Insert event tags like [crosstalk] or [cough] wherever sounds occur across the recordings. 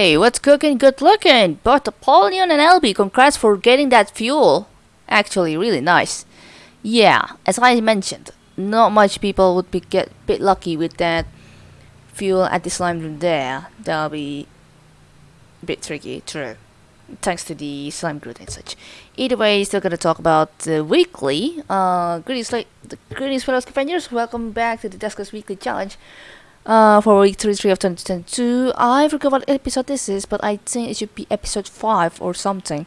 Hey, what's cooking good looking? Both Apollyon and LB, congrats for getting that fuel. Actually, really nice. Yeah, as I mentioned, not much people would be get bit lucky with that fuel at the slime room there. That'll be a bit tricky, true. Thanks to the slime group and such. Either way, still gonna talk about the weekly. Uh, greetings, like the greetings, fellow companions. Welcome back to the Duskers Weekly Challenge. Uh, for week 33 of 2022. I forgot what episode this is, but I think it should be episode 5 or something.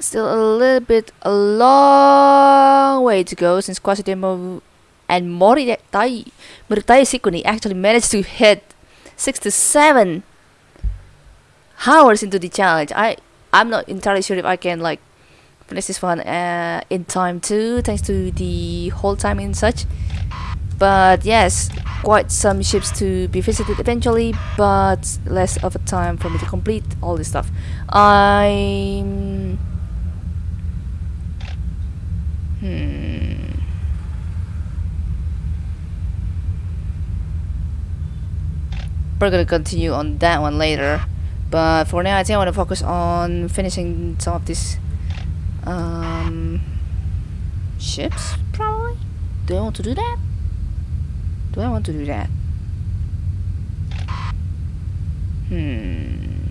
Still a little bit, a long way to go since Quasidemo and Moritai, Sikuni actually managed to hit 67 hours into the challenge. I, I'm not entirely sure if I can like finish this one uh, in time too, thanks to the whole time and such. But yes, quite some ships to be visited eventually, but less of a time for me to complete all this stuff. I'm... Hmm... We're gonna continue on that one later. But for now, I think I want to focus on finishing some of these um, ships, probably? Do I want to do that? Do I want to do that? Hmm.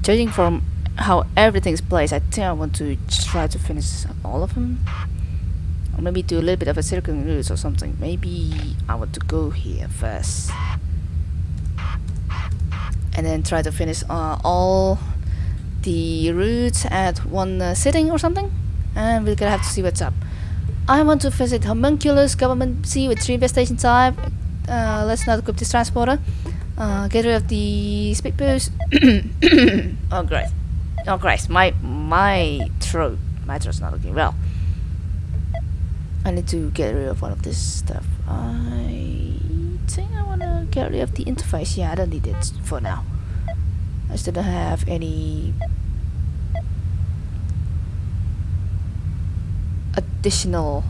Judging from how everything's placed, I think I want to try to finish all of them. Or maybe do a little bit of a circling route or something. Maybe I want to go here first. And then try to finish uh, all the routes at one uh, sitting or something. And we're gonna have to see what's up. I want to visit Homunculus Government Sea with 3 investigation type. Uh, let's not equip this transporter. Uh, get rid of the speed boost. [coughs] oh great. Oh Christ, my my throat. My throat's not looking well. I need to get rid of one of this stuff. I think I wanna get rid of the interface. Yeah, I don't need it for now. I still don't have any additional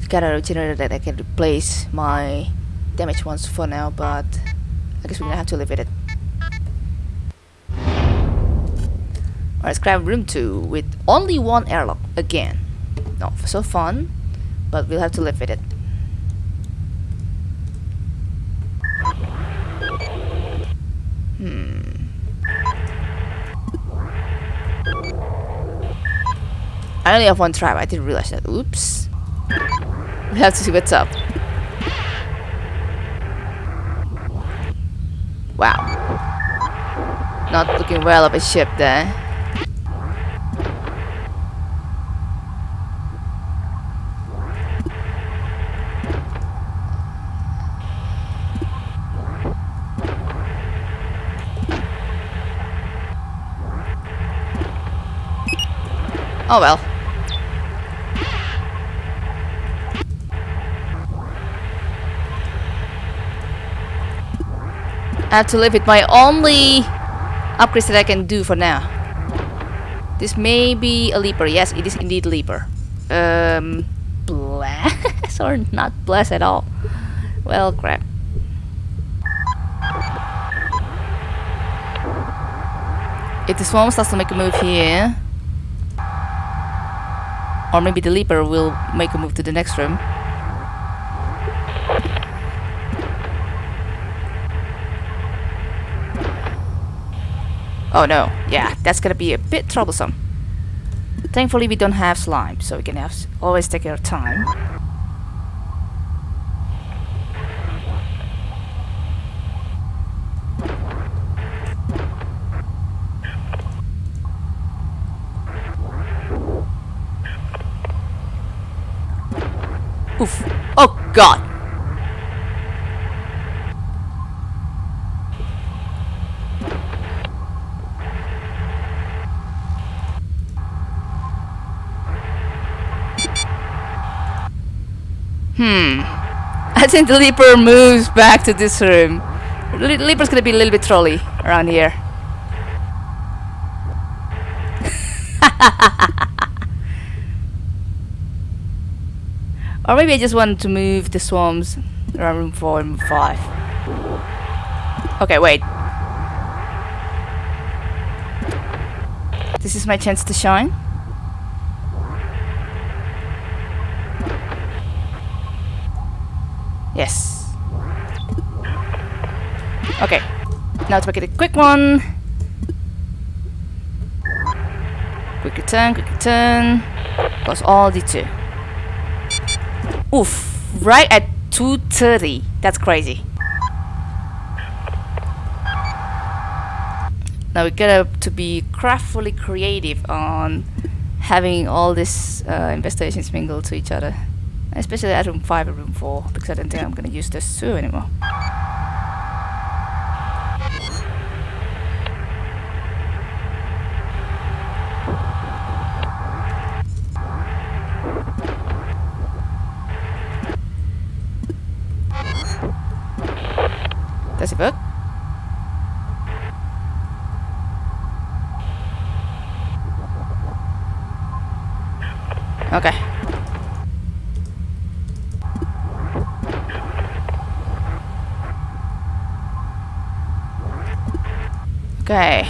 scatter generator that I can replace my damaged ones for now, but I guess we're gonna have to live with it. Alright, grab room 2 with only one airlock again. Not so fun, but we'll have to live with it. Hmm. I only have one trap. I didn't realize that. Oops. We have to see what's up. Wow. Not looking well of a ship there. Oh well. I have to live with my only upgrades that I can do for now. This may be a leaper. Yes, it is indeed leaper. Um, blast [laughs] or not bless at all. Well, crap. If the swarm starts to make a move here, or maybe the leaper will make a move to the next room. Oh no, yeah, that's gonna be a bit troublesome. Thankfully we don't have slime, so we can have always take our time. Oof. Oh god. Hmm. I think the leaper moves back to this room. Le leaper's gonna be a little bit trolly around here. [laughs] or maybe I just wanted to move the swarms around room 4 and 5. Okay, wait. This is my chance to shine. Yes. Okay. Now to make it a quick one. Quick return, quick return. Goes all the two. Oof. Right at 2.30. That's crazy. Now we gotta to be craftfully creative on having all these uh, investigations mingle to each other. Especially at room 5 and room 4, because I don't think I'm gonna use those two anymore. Does it work? Okay. Okay.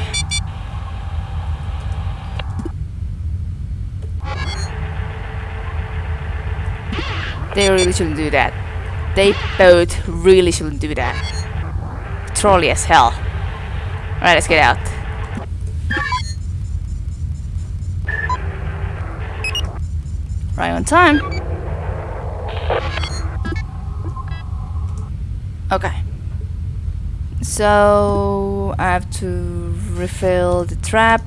They really shouldn't do that. They both really shouldn't do that. Trolly as hell. Alright, let's get out. Right on time. Okay. So I have to refill the trap.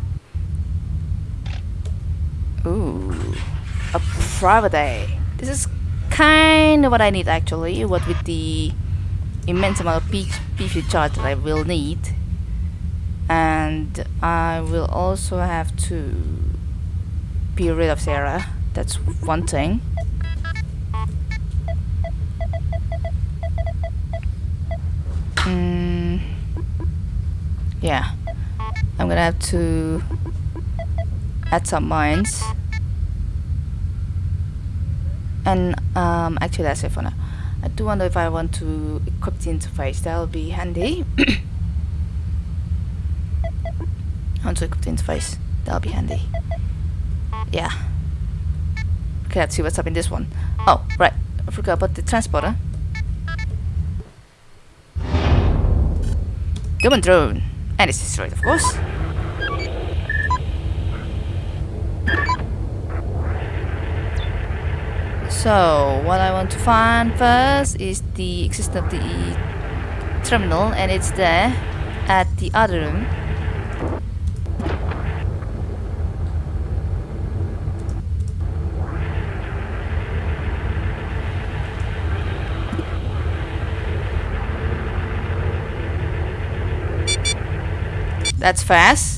Ooh, a private day. This is kind of what I need actually. What with the immense amount of PC charge that I will need, and I will also have to be rid of Sarah. That's one thing. Mm, yeah, I'm gonna have to add some mines. And um, actually that's it for now. I do wonder if I want to equip the interface, that'll be handy. [coughs] I want to equip the interface, that'll be handy. Yeah. Okay, let's see what's up in this one. Oh, right. I forgot about the transporter. Human drone. And it's destroyed, of course. So, what I want to find first is the existence of the terminal, and it's there at the other room. That's fast.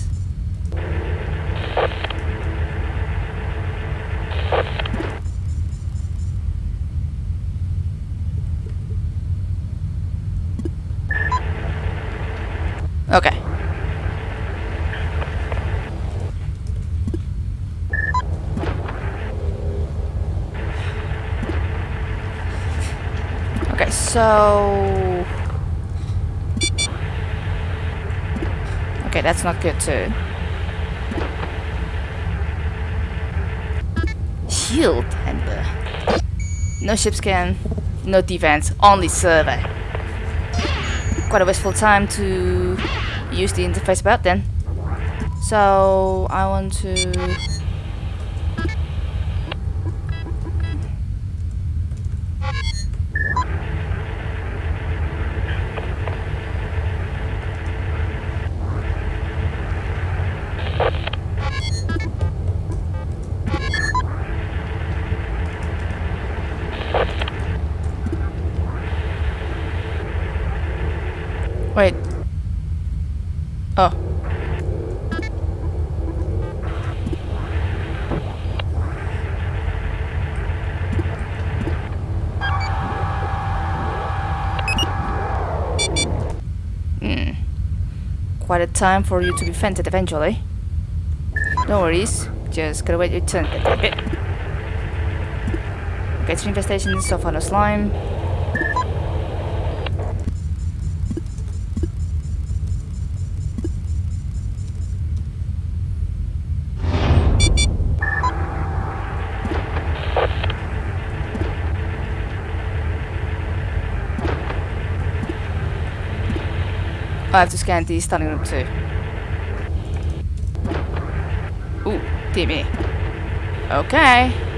Okay. Okay, so... Okay, that's not good too. Shield handler. No ship scan, no defense, only survey. Quite a wasteful time to use the interface about then. So I want to Oh. Hmm. Quite a time for you to be vented eventually. No worries. Just gotta wait your turn a. Okay, three infestations far no slime. I have to scan the study room too. Ooh, Timmy. Okay.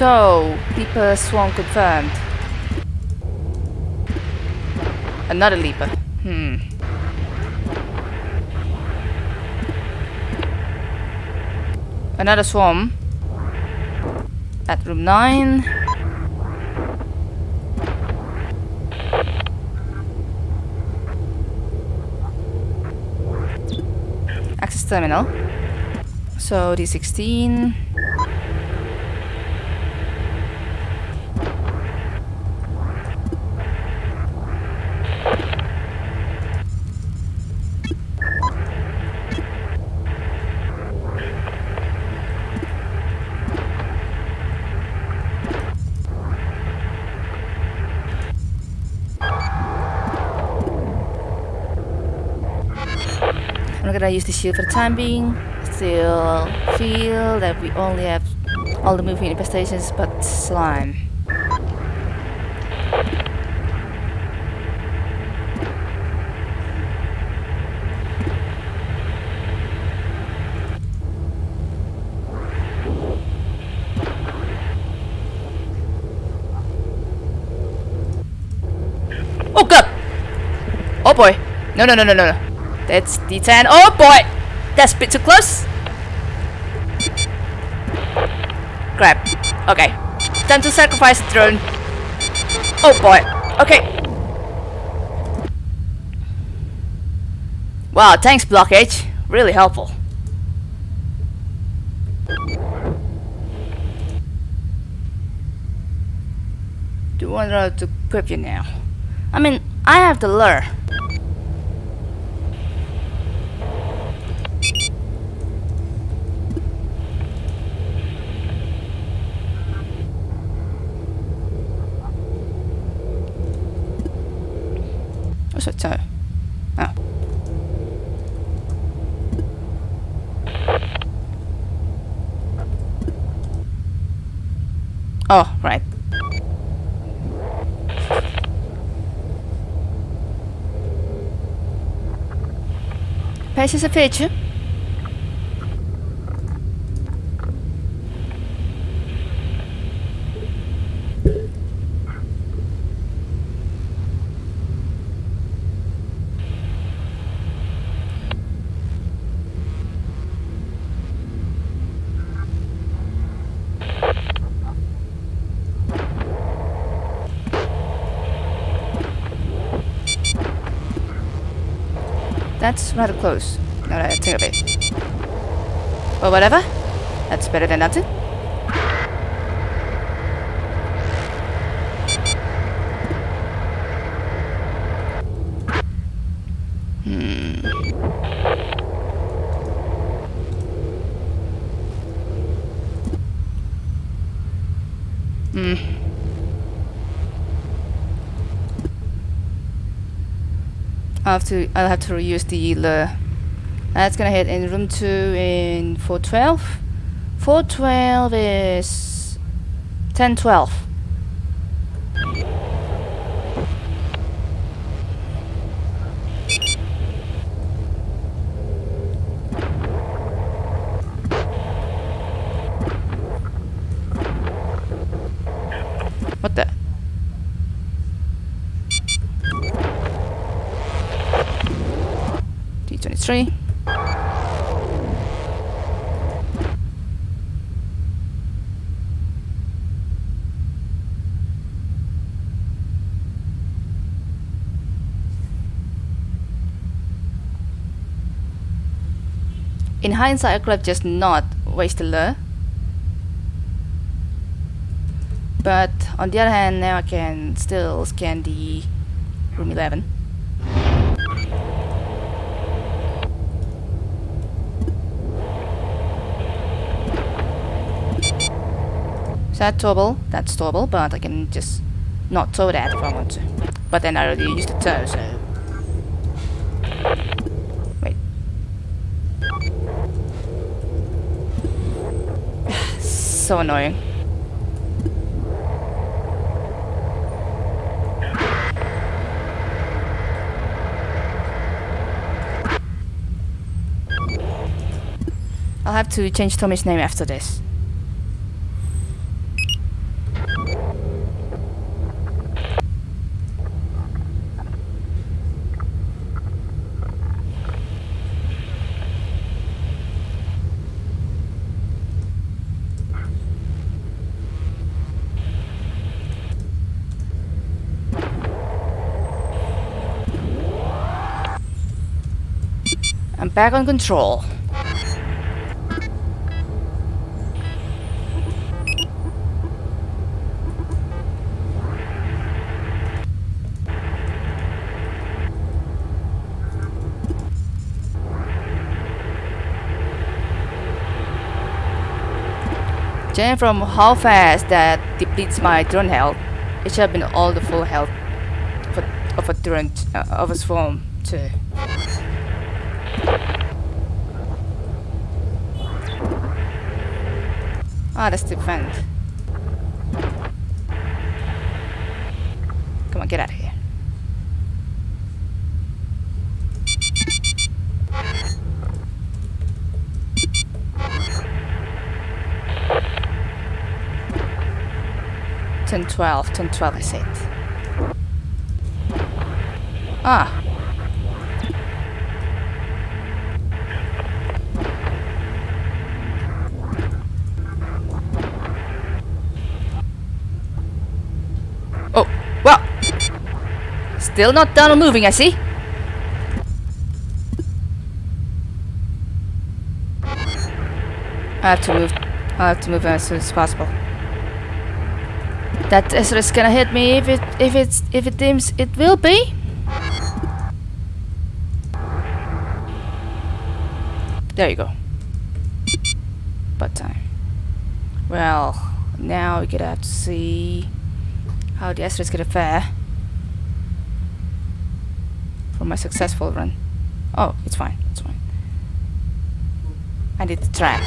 So, Leaper Swarm confirmed. Another Leaper. Hmm. Another Swarm. At room 9. Access terminal. So D16. I'm gonna use the shield for the time being. Still feel that we only have all the moving infestations but slime. Oh god! Oh boy! No no no no no no! That's D10. Oh boy! That's a bit too close. Grab. Okay. Time to sacrifice the drone. Oh boy. Okay. Wow, thanks blockage. Really helpful. Do you want to equip you now? I mean, I have the lure. What's that toe? Oh. Oh, right. Pace a feature. That's rather close. Now that I think of it. Well, whatever. That's better than nothing. I have to I'll have to reuse the lure. That's gonna hit in room two in 412. 412 is 1012. Hindsight, I could have just not wasted lure. But on the other hand, now I can still scan the room 11. Is that towable? That's towable, but I can just not tow that if I want to. But then I already used the tow, so... Wait. So annoying. I'll have to change Tommy's name after this. I'm back on control. Judging from how fast that depletes my drone health, it should have been all the full health of a, of a drone uh, of a swarm too. Ah, that's the. Come on, get out of here. Ten twelve, ten twelve I said. Ah. Oh, well. Still not done moving, I see. I have to move. I have to move as soon as possible. That is gonna hit me if it if it's if it deems it will be. There you go. But time. Well, now we gonna have to see how the Ezra is gonna fare for my successful run. Oh, it's fine. It's fine. I need the trap.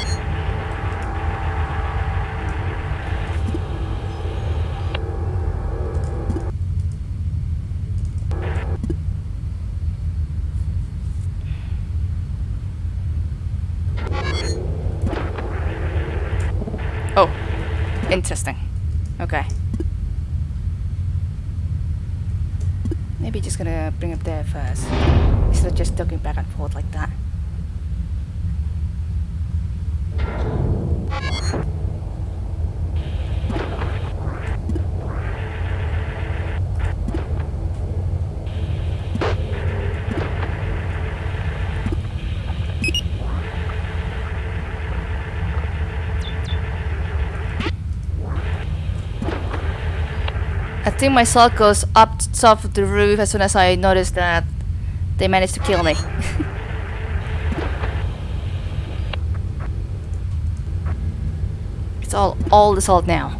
Oh, interesting. Okay. Maybe just gonna bring up there first. Instead of just ducking back and forth like that. I think my salt goes up to top of the roof as soon as I notice that they managed to kill me. [laughs] it's all all the salt now.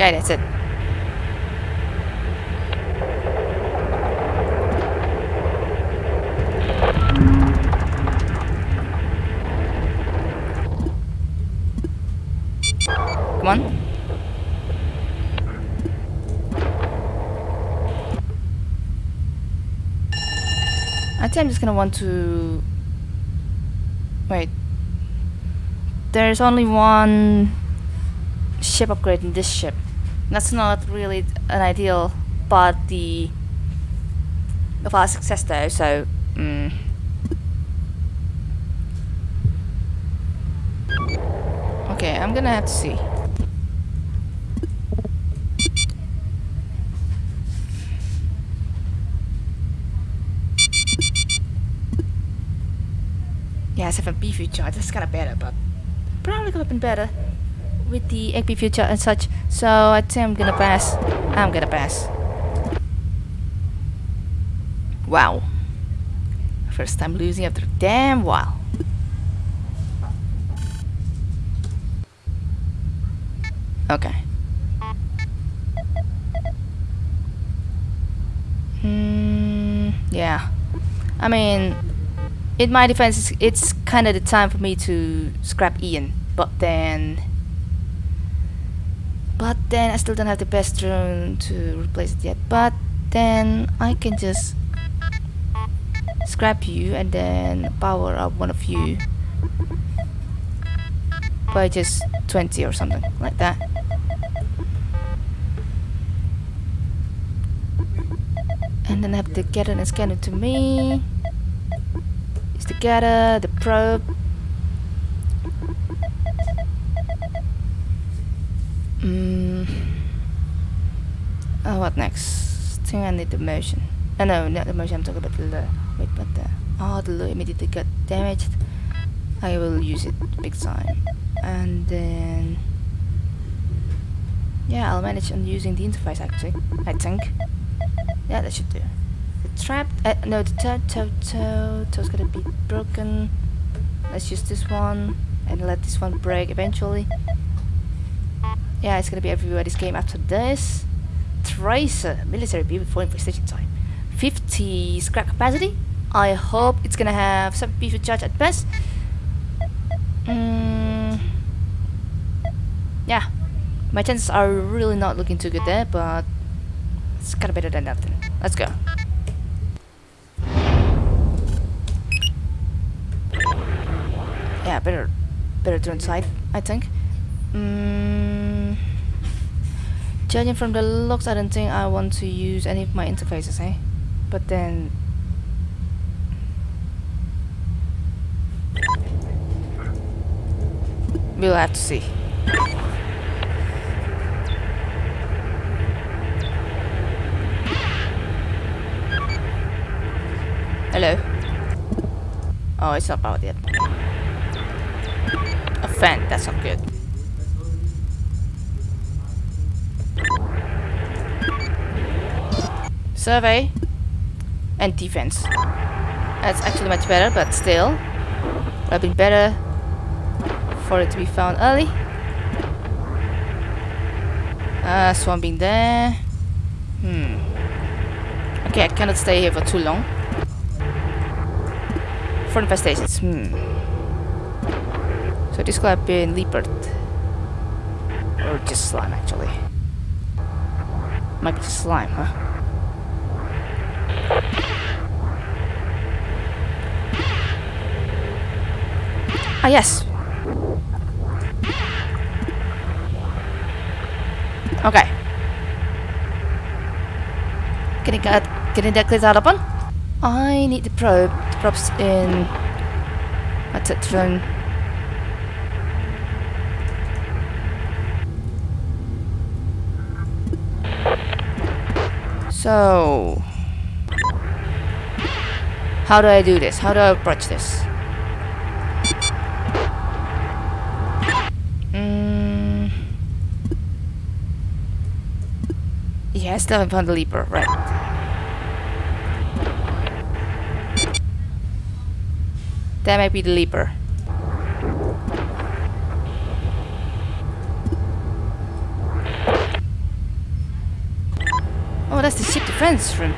Okay, that's it. Come on. I think I'm just gonna want to... Wait. There's only one ship upgrade in this ship that's not really an ideal part the of our success though so mm. okay I'm gonna have to see. Yeah 7 beef charge that's kinda better but probably could have been better with the XP future and such. So I think I'm gonna pass. I'm gonna pass. Wow. First time losing after damn while. Okay. Hmm. Yeah. I mean, in my defense, it's kind of the time for me to scrap Ian, but then. But then I still don't have the best drone to replace it yet. But then I can just scrap you and then power up one of you by just 20 or something like that. And then I have the getter and scanner to me. It's the getter, the probe. Mm. Oh, what next? Think I need the motion. Oh, no, not the motion, I'm talking about the lure. Wait, what the? Oh, the lure immediately got damaged. I will use it big time. And then... Yeah, I'll manage on using the interface actually, I think. Yeah, that should do. The trap, uh, no, the toe, toe, toe, toe's gonna be broken. Let's use this one and let this one break eventually. Yeah, it's gonna be everywhere this game after this. Tracer, military B for infestation time. 50 scrap capacity. I hope it's gonna have some beef charge at best. Mm, yeah, my chances are really not looking too good there, but it's kinda better than nothing. Let's go. Yeah, better, better to inside, I think. Mm, judging from the looks, I don't think I want to use any of my interfaces, eh? But then... We'll have to see. Hello. Oh, it's not powered yet. A fan, that's not good. Survey and defense. That's actually much better, but still. Would have been better for it to be found early. Uh, swamping there. Hmm. Okay, I cannot stay here for too long. For infestations, hmm. So this could have been leopard. Or just slime, actually. Might be just slime, huh? Ah, yes. Okay. Getting that, getting that cleared out upon. I need the probe. The probe's in my drone. So, how do I do this? How do I approach this? Mm. Yeah, I still haven't found the leaper, right. That might be the leaper. Oh, that's the ship defense room.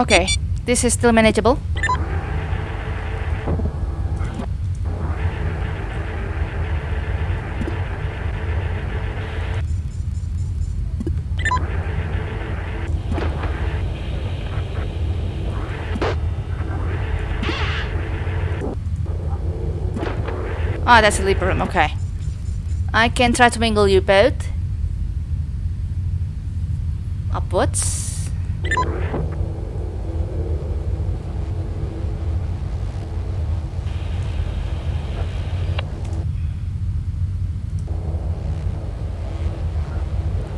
Okay, this is still manageable. Ah, oh, that's a leaper room, okay. I can try to mingle you both. Upwards.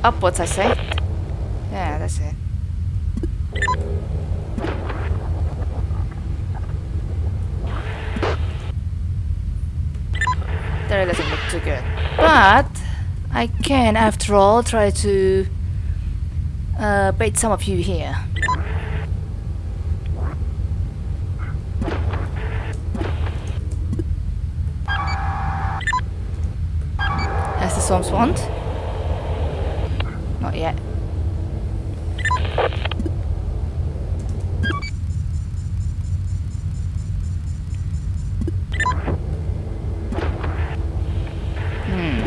Upwards, I say. Yeah, that's it. There doesn't look too good. But I can, after all, try to uh, bait some of you here. As the swamps want. Not yet. Hmm.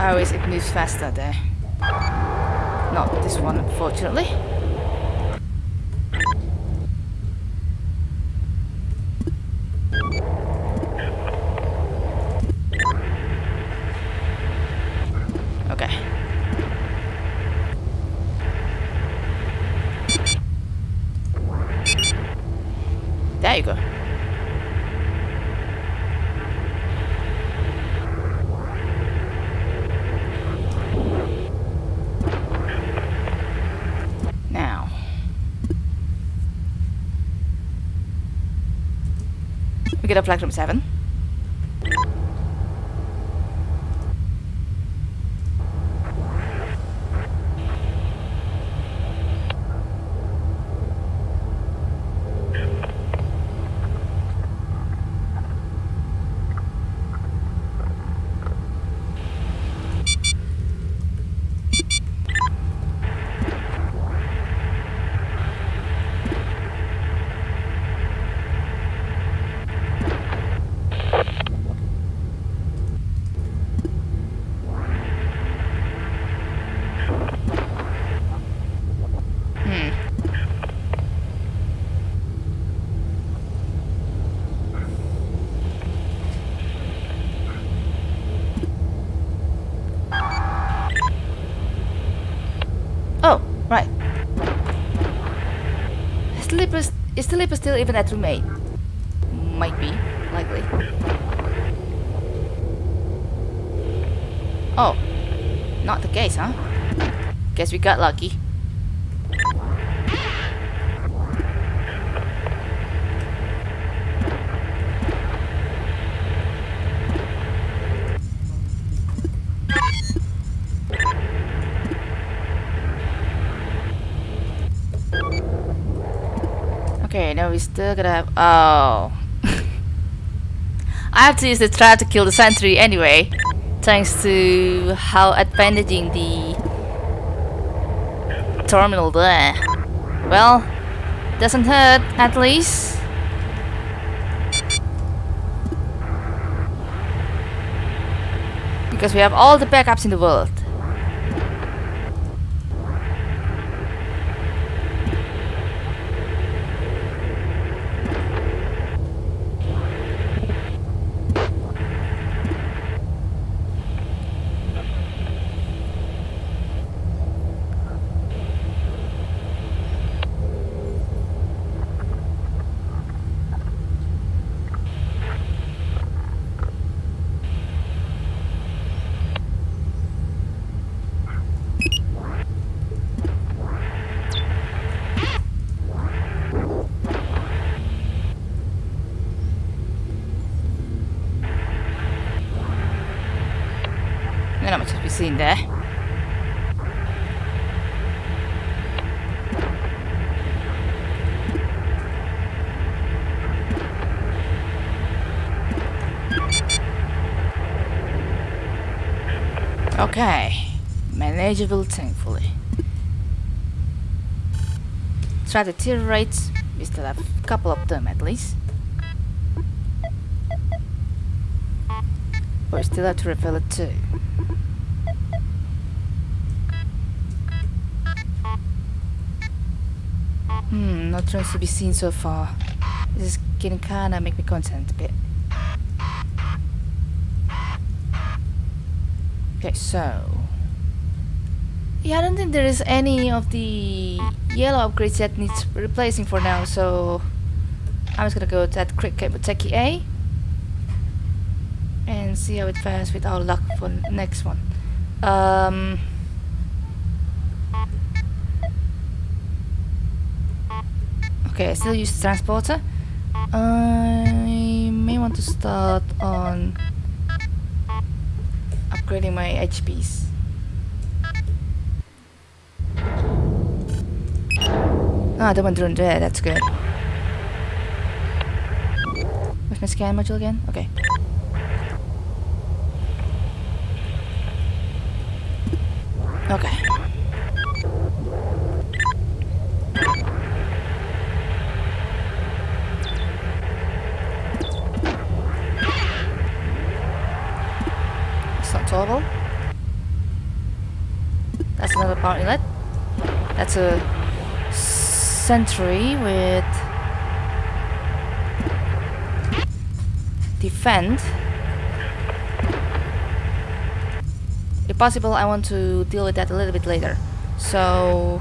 Is it moves faster there? Not this one, unfortunately. Okay. There you go. Now. We get a flag from 7. Hmm. Oh, right. Is the Leaper, is the Leaper still even at remain? Might be, likely. Oh, not the case, huh? Guess we got lucky. Okay, now we still gotta have. Oh. [laughs] I have to use the trap to kill the sentry anyway. Thanks to how advantaging the terminal there. Well, doesn't hurt at least. Because we have all the backups in the world. Not much to be Okay, manageable thankfully. Try the tier rates, we still have a couple of them at least. But we still have to refill it too. no trace to be seen so far. This can kinda make me content a bit. Okay, so... Yeah, I don't think there is any of the yellow upgrades that needs replacing for now, so... I'm just gonna go to that quick Kebuteki A. And see how it fares with our luck for next one. Um... okay, I still use transporter. I may want to start on upgrading my HPs. Ah, the one drone there, that's good. Where's my scan module again? Okay. Okay. It's not total. That's another inlet. That's a sentry with defend. If possible, I want to deal with that a little bit later. So...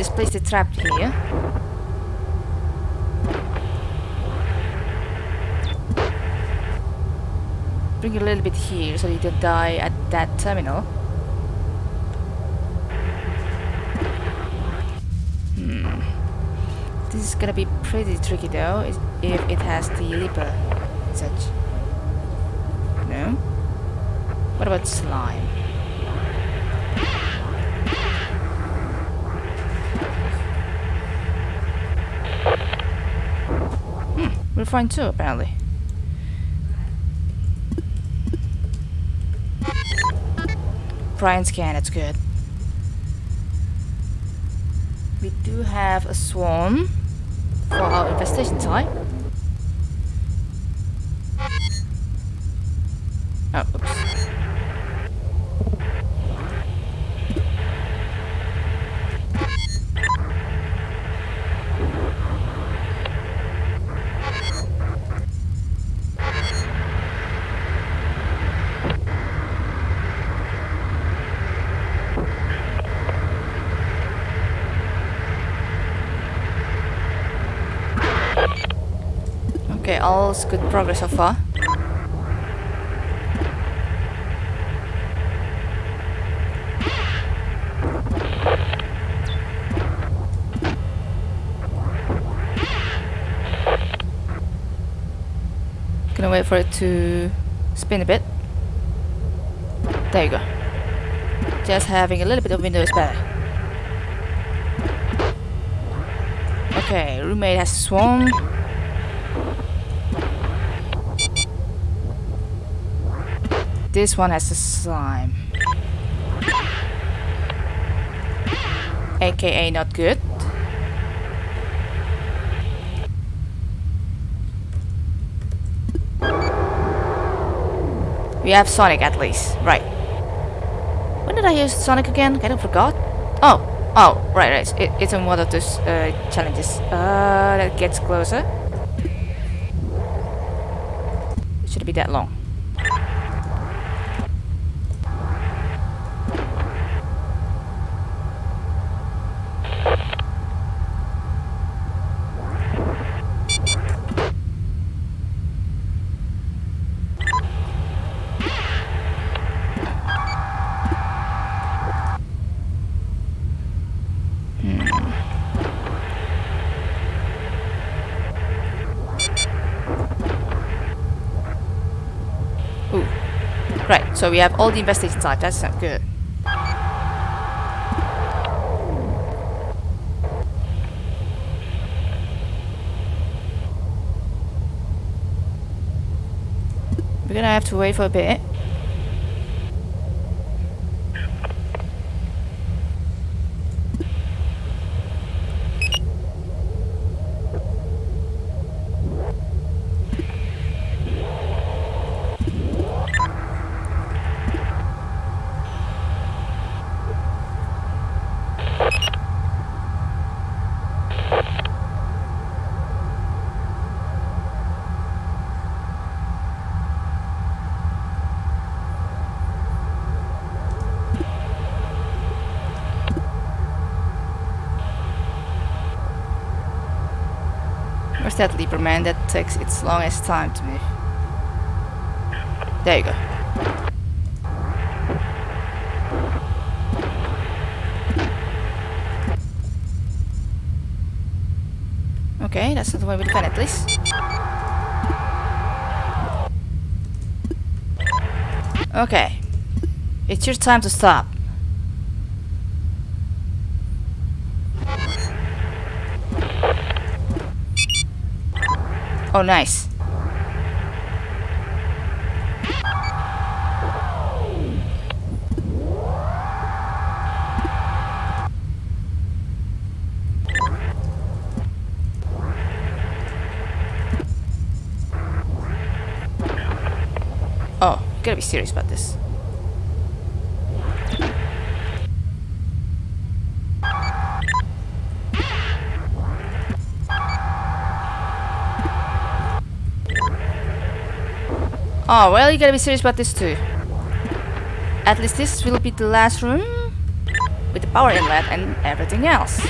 just place the trap here. Bring a little bit here so you don't die at that terminal. Hmm. This is gonna be pretty tricky though, if it has the leaper such. No? What about slime? Fine too apparently. Brian scan, it's good. We do have a swarm for our infestation type. Oh, oops. Good progress so far. Gonna wait for it to spin a bit. There you go. Just having a little bit of window is better. Okay, roommate has swarm. This one has a slime. AKA not good. We have Sonic at least. Right. When did I use Sonic again? I kind of forgot. Oh. Oh, right, right. It, it's in one of those uh, challenges. Uh, that gets closer. It Should be that long? Ooh. Right, so we have all the infestation type. That's not good. We're gonna have to wait for a bit. That leaper man that takes its longest time to move? There you go. Okay, that's not the way we defend it, please. Okay. It's your time to stop. Oh, nice. Oh, gotta be serious about this. Oh, well, you gotta be serious about this too. At least this will be the last room with the power inlet and everything else.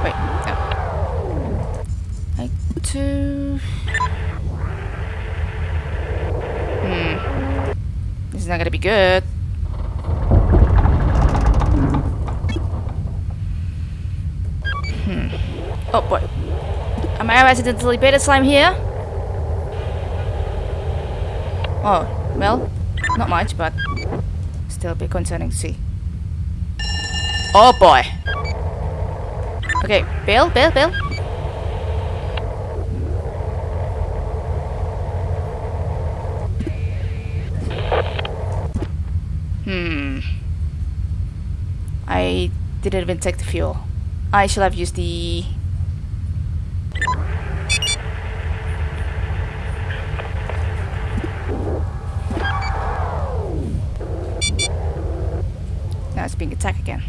Wait, no. Like two. Hmm. This is not gonna be good. Hmm. Oh boy. Am I accidentally beta slime here? Oh, well, not much, but still bit concerning to see. Oh boy! Okay, Bill, Bill, Bill. Hmm. I didn't even take the fuel. I should have used the Attacked again.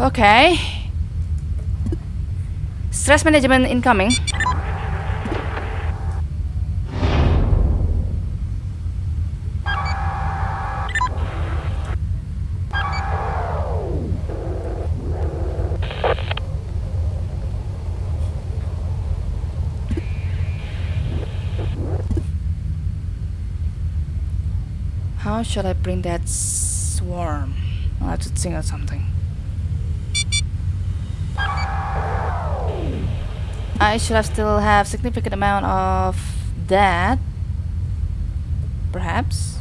Okay. Stress management incoming. How should I bring that swarm? I'll have to think of something. I should have still have significant amount of that. Perhaps.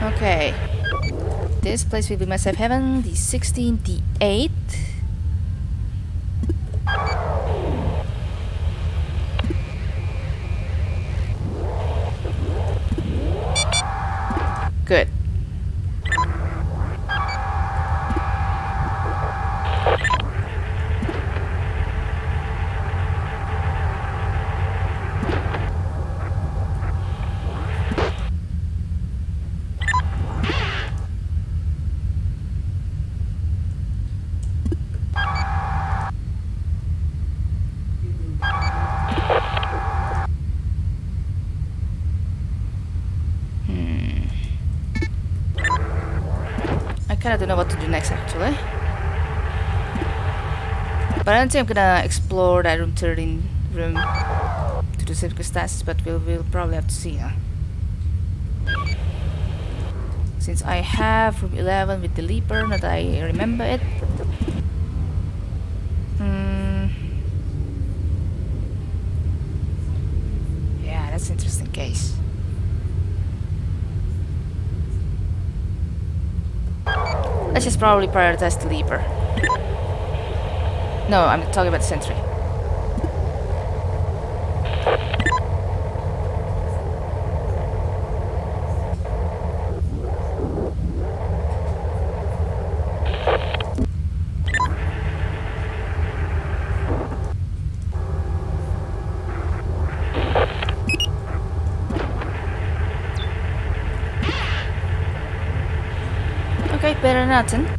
Okay. This place will be my safe haven. The 16, the 8. Good. I kinda don't know what to do next actually. Think I'm gonna explore that room 13 room to the circumstances, but we'll, we'll probably have to see. Huh? Since I have room 11 with the leaper, that I remember it. Hmm. Yeah, that's interesting case. Let's just probably prioritize the leaper. No, I'm talking about the sentry. Okay, better nothing.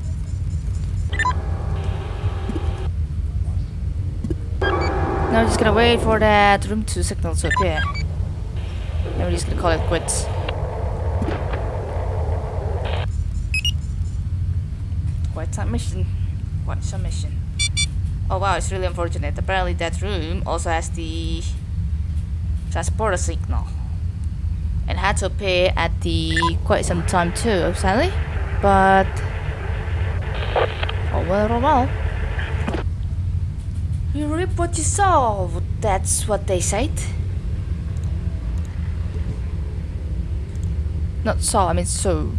Gonna wait for that room 2 signal to appear. Then we're just gonna call it quits. Quite some mission. Quite some mission. Oh wow, it's really unfortunate. Apparently that room also has the transporter signal. And had to appear at the quite some time too, sadly. But oh well, oh well. Reap what you sow. That's what they said. Not saw, I mean so.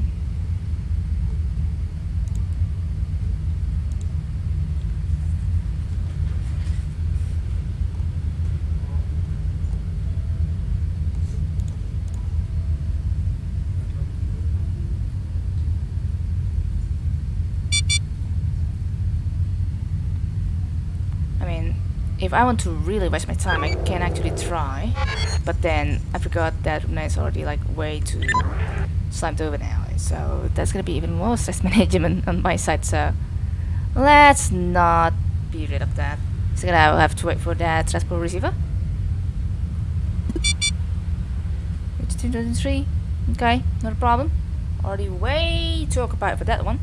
I mean, if I want to really waste my time, I can actually try. But then I forgot that Runa is already like way too slimed over now. So that's gonna be even more stress [laughs] management on my side. So let's not be rid of that. So gonna have to wait for that transport receiver. It's 2003. Okay, not a problem. Already way too occupied for that one.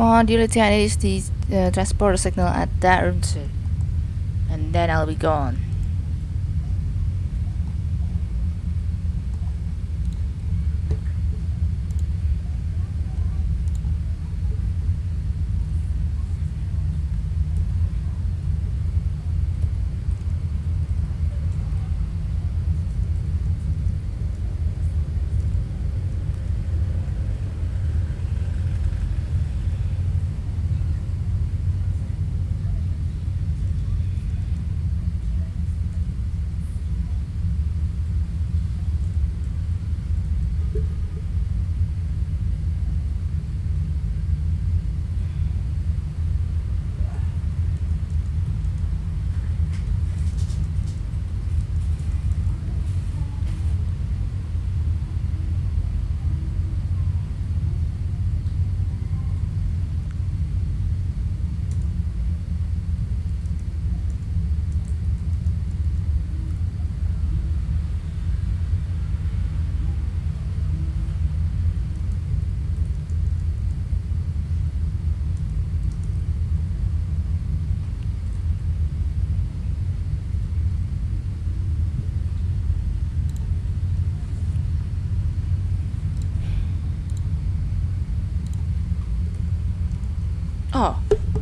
Only I is the uh, transporter signal at that room too. And then I'll be gone.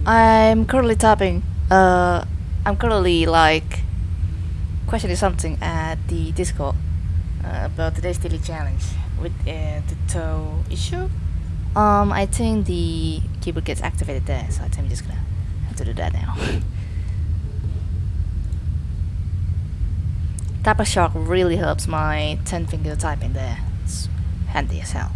I'm currently typing. Uh, I'm currently like questioning something at the Discord uh, about today's daily challenge with uh, the toe issue. Um, I think the keyboard gets activated there, so I think I'm just gonna have to do that now. [laughs] Typer Shark really helps my 10 finger typing there. It's handy as hell.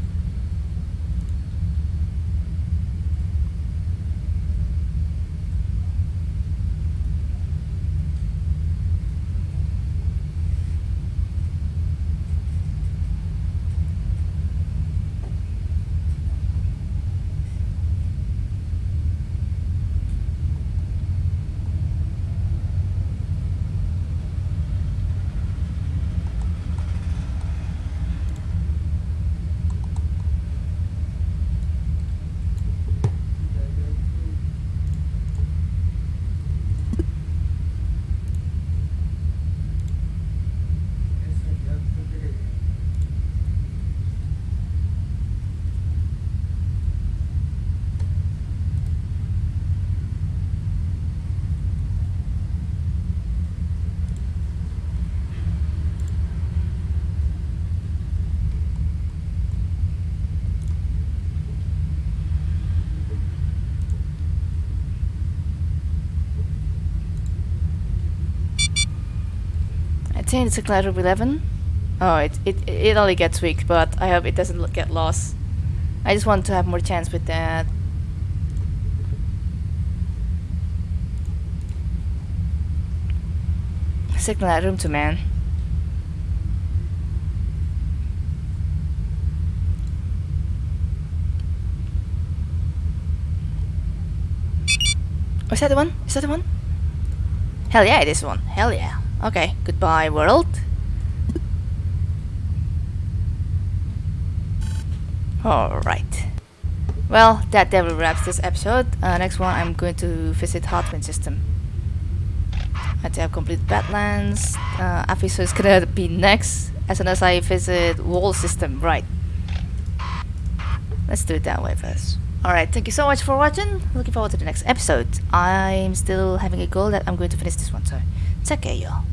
It's a Clash of 11. Oh, it, it, it only gets weak, but I hope it doesn't get lost. I just want to have more chance with that. Signal that room to man. Oh, is that the one? Is that the one? Hell yeah, it is one. Hell yeah. Okay, goodbye world. Alright. Well, that definitely wraps this episode. Uh, next one, I'm going to visit Hardwind System. I think I've completed Badlands. Uh, is gonna be next as soon as I visit Wall System. Right. Let's do it that way first. Alright, thank you so much for watching. Looking forward to the next episode. I'm still having a goal that I'm going to finish this one, so take care, y'all.